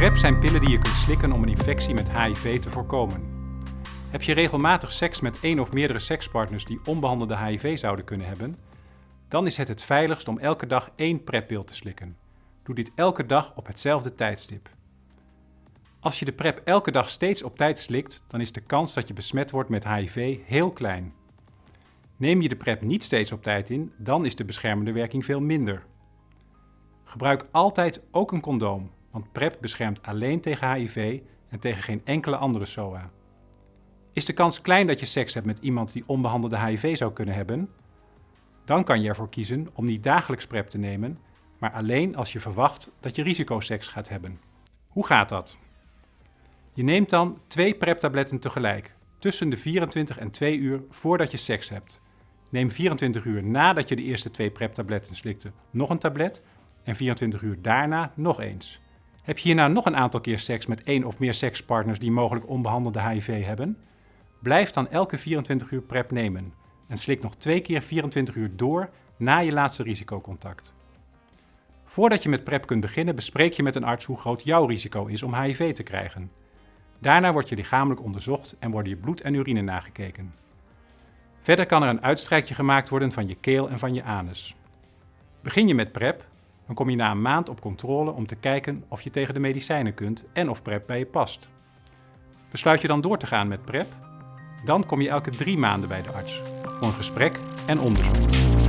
PrEP zijn pillen die je kunt slikken om een infectie met HIV te voorkomen. Heb je regelmatig seks met één of meerdere sekspartners die onbehandelde HIV zouden kunnen hebben? Dan is het het veiligst om elke dag één PrEP-pil te slikken. Doe dit elke dag op hetzelfde tijdstip. Als je de PrEP elke dag steeds op tijd slikt, dan is de kans dat je besmet wordt met HIV heel klein. Neem je de PrEP niet steeds op tijd in, dan is de beschermende werking veel minder. Gebruik altijd ook een condoom, want PrEP beschermt alleen tegen HIV en tegen geen enkele andere SOA. Is de kans klein dat je seks hebt met iemand die onbehandelde HIV zou kunnen hebben? Dan kan je ervoor kiezen om niet dagelijks PrEP te nemen, maar alleen als je verwacht dat je risicoseks gaat hebben. Hoe gaat dat? Je neemt dan twee PrEP-tabletten tegelijk, tussen de 24 en 2 uur voordat je seks hebt. Neem 24 uur nadat je de eerste twee PrEP-tabletten slikte nog een tablet en 24 uur daarna nog eens. Heb je hierna nog een aantal keer seks met één of meer sekspartners die mogelijk onbehandelde HIV hebben? Blijf dan elke 24 uur PrEP nemen en slik nog twee keer 24 uur door na je laatste risicocontact. Voordat je met PrEP kunt beginnen bespreek je met een arts hoe groot jouw risico is om HIV te krijgen. Daarna wordt je lichamelijk onderzocht en worden je bloed en urine nagekeken. Verder kan er een uitstrijkje gemaakt worden van je keel en van je anus. Begin je met PrEP, dan kom je na een maand op controle om te kijken of je tegen de medicijnen kunt en of PrEP bij je past. Besluit je dan door te gaan met PrEP? Dan kom je elke drie maanden bij de arts voor een gesprek en onderzoek.